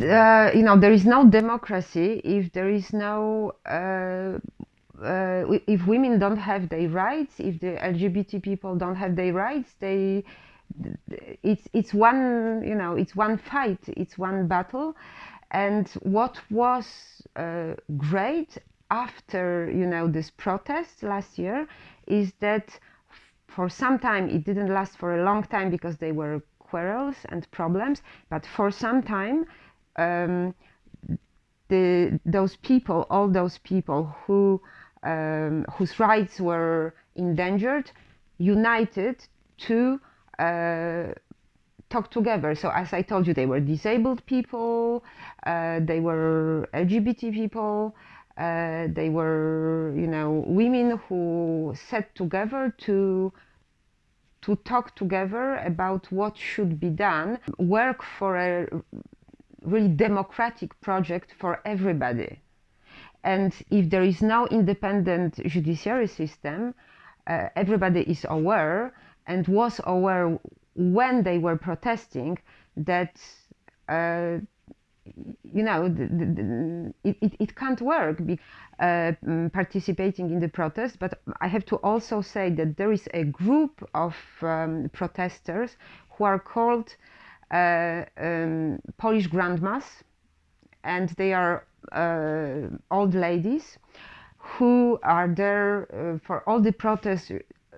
uh, you know there is no democracy if there is no uh, uh, if women don't have their rights, if the LGBT people don't have their rights, they it's it's one you know it's one fight, it's one battle, and what was uh, great after you know this protest last year is that for some time it didn't last for a long time because they were quarrels and problems, but for some time. Um, the, those people, all those people who um, whose rights were endangered united to uh, talk together. So as I told you, they were disabled people, uh, they were LGBT people, uh, they were, you know, women who sat together to to talk together about what should be done, work for a really democratic project for everybody. And if there is no independent judiciary system, uh, everybody is aware and was aware when they were protesting that uh, you know the, the, the, it, it, can't work be, uh, mm, participating in the protest but i have to also say that there is a group of um, protesters who are called um, polish grandmas and they are uh, old ladies who are there uh, for all the protests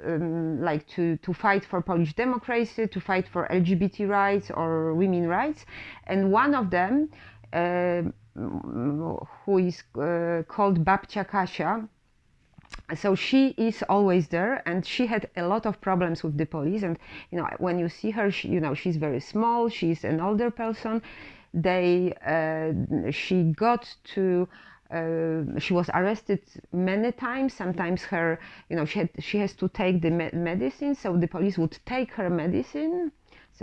um, like to, to fight for Polish democracy, to fight for LGBT rights or women rights. And one of them, uh, who is uh, called Babcia Kasia, so she is always there and she had a lot of problems with the police and you know when you see her she, you know she's very small she's an older person they uh, she got to uh, she was arrested many times. Sometimes her, you know, she had, she has to take the me medicine, so the police would take her medicine,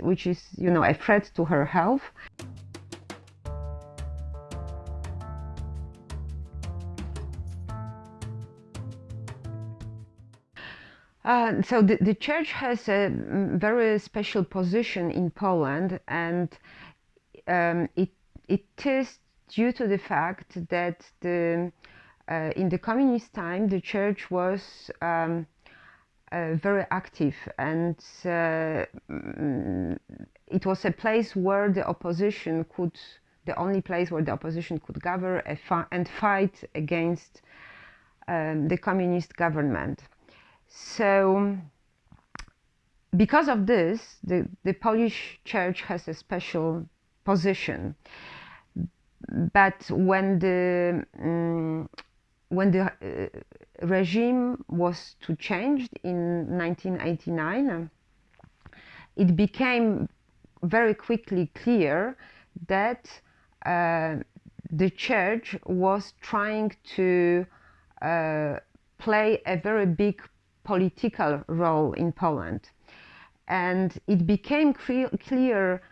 which is, you know, a threat to her health. Uh, so the, the church has a very special position in Poland and um, it, it is due to the fact that the, uh, in the communist time the church was um, uh, very active and uh, mm, it was a place where the opposition could the only place where the opposition could gather and fight against um, the communist government so because of this the, the Polish church has a special position. But when the um, when the uh, regime was to change in 1989, it became very quickly clear that uh, the church was trying to uh, play a very big political role in Poland. And it became clear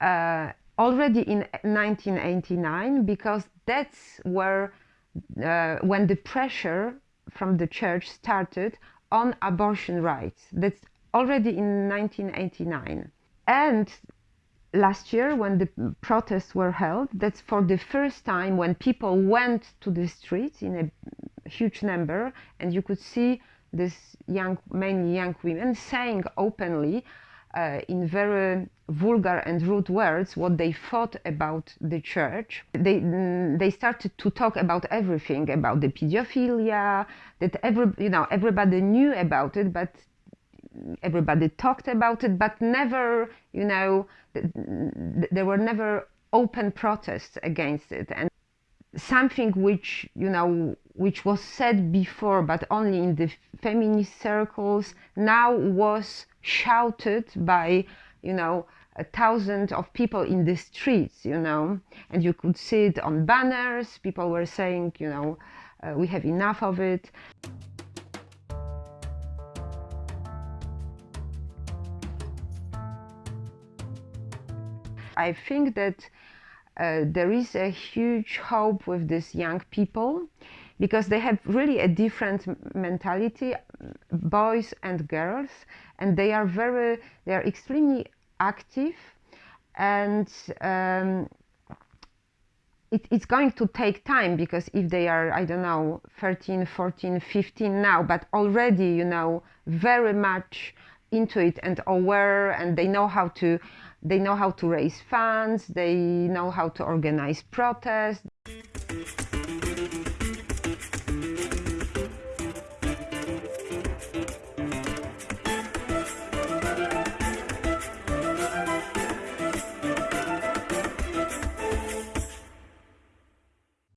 uh, already in 1989 because that's where uh, when the pressure from the church started on abortion rights that's already in 1989 and last year when the protests were held that's for the first time when people went to the streets in a huge number and you could see this young mainly young women saying openly uh, in very vulgar and rude words what they thought about the church. They, mm, they started to talk about everything, about the pedophilia, that every, you know, everybody knew about it, but everybody talked about it, but never, you know, there were never open protests against it. And something which, you know, which was said before, but only in the feminist circles, now was shouted by, you know, a thousand of people in the streets, you know, and you could see it on banners. People were saying, you know, uh, we have enough of it. I think that uh, there is a huge hope with these young people because they have really a different mentality, boys and girls, and they are very, they are extremely active and um, it, it's going to take time because if they are i don't know 13 14 15 now but already you know very much into it and aware and they know how to they know how to raise funds they know how to organize protests